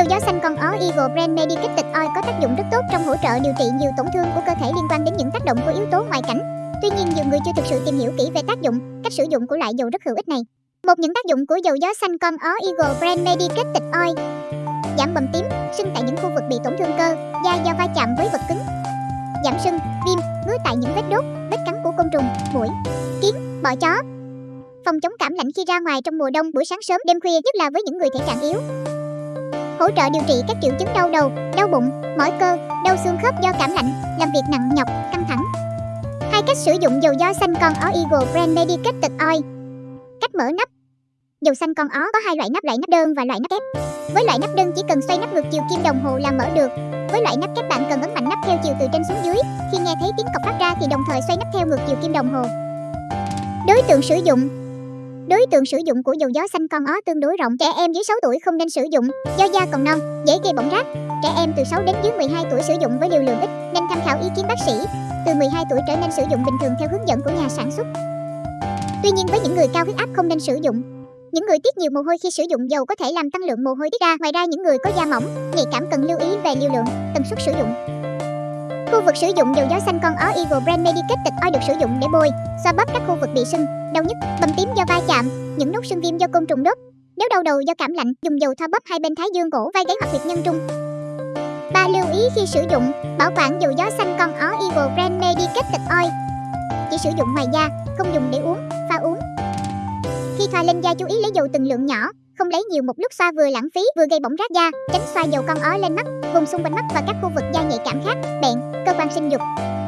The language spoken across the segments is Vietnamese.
Dầu gió xanh con ó Eagle Brand Medicated Oil có tác dụng rất tốt trong hỗ trợ điều trị nhiều tổn thương của cơ thể liên quan đến những tác động của yếu tố ngoại cảnh. Tuy nhiên, nhiều người chưa thực sự tìm hiểu kỹ về tác dụng, cách sử dụng của loại dầu rất hữu ích này. Một những tác dụng của dầu gió xanh con ó Eagle Brand Medicated Oil giảm bầm tím, sưng tại những khu vực bị tổn thương cơ, da do va chạm với vật cứng, giảm sưng, viêm, ngứa tại những vết đốt, vết cắn của côn trùng, muỗi, kiến, bọ chó. Phòng chống cảm lạnh khi ra ngoài trong mùa đông buổi sáng sớm đêm khuya nhất là với những người thể trạng yếu. Hỗ trợ điều trị các triệu chứng đau đầu, đau bụng, mỏi cơ, đau xương khớp do cảm lạnh, làm việc nặng nhọc, căng thẳng. Hai cách sử dụng dầu gió xanh con ó Eagle Brand Medicated Oil. Cách mở nắp Dầu xanh con ó có hai loại nắp loại nắp đơn và loại nắp kép. Với loại nắp đơn chỉ cần xoay nắp ngược chiều kim đồng hồ là mở được. Với loại nắp kép bạn cần ấn mạnh nắp theo chiều từ trên xuống dưới. Khi nghe thấy tiếng cọc phát ra thì đồng thời xoay nắp theo ngược chiều kim đồng hồ. Đối tượng sử dụng Đối tượng sử dụng của dầu gió xanh con ó tương đối rộng. Trẻ em dưới 6 tuổi không nên sử dụng do da còn non, dễ gây bỏng rát. Trẻ em từ 6 đến dưới 12 tuổi sử dụng với liều lượng ít nên tham khảo ý kiến bác sĩ. Từ 12 tuổi trở nên sử dụng bình thường theo hướng dẫn của nhà sản xuất. Tuy nhiên với những người cao huyết áp không nên sử dụng. Những người tiết nhiều mồ hôi khi sử dụng dầu có thể làm tăng lượng mồ hôi tiết ra. Ngoài ra những người có da mỏng, nhạy cảm cần lưu ý về liều lượng, tần suất sử dụng. Khu vực sử dụng dầu gió xanh con ó Eagle Brand Medicated Oil được sử dụng để bôi, xoa bóp các khu vực bị sưng, đau nhức, bầm tím do va chạm, những nốt sưng viêm do côn trùng đốt. Nếu đau đầu do cảm lạnh, dùng dầu thoa bóp hai bên thái dương cổ, vai gáy hoặc huyệt nhân trung. Ba lưu ý khi sử dụng, bảo quản dầu gió xanh con ó Eagle Brand Medicated Oil. Chỉ sử dụng ngoài da, không dùng để uống, pha uống. Khi thoa lên da chú ý lấy dầu từng lượng nhỏ, không lấy nhiều một lúc xoa vừa lãng phí vừa gây bỏng rát da, tránh xoa dầu con ó lên mắt, vùng xung quanh mắt và các khu vực da nhạy cảm khác, bẹn, sinh dục.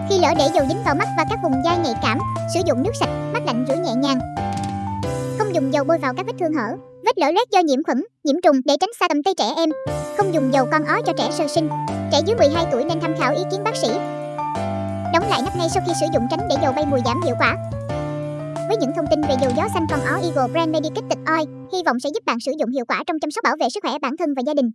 Khi lỡ để dầu dính vào mắt và các vùng da nhạy cảm, sử dụng nước sạch, mắt lạnh rửa nhẹ nhàng. Không dùng dầu bôi vào các vết thương hở, vết lở loét do nhiễm khuẩn, nhiễm trùng để tránh xa tầm tay trẻ em. Không dùng dầu con ó cho trẻ sơ sinh. Trẻ dưới 12 tuổi nên tham khảo ý kiến bác sĩ. Đóng lại nắp ngay sau khi sử dụng tránh để dầu bay mùi giảm hiệu quả. Với những thông tin về dầu gió xanh con ó Eagle Brand Medicated Oil, hy vọng sẽ giúp bạn sử dụng hiệu quả trong chăm sóc bảo vệ sức khỏe bản thân và gia đình.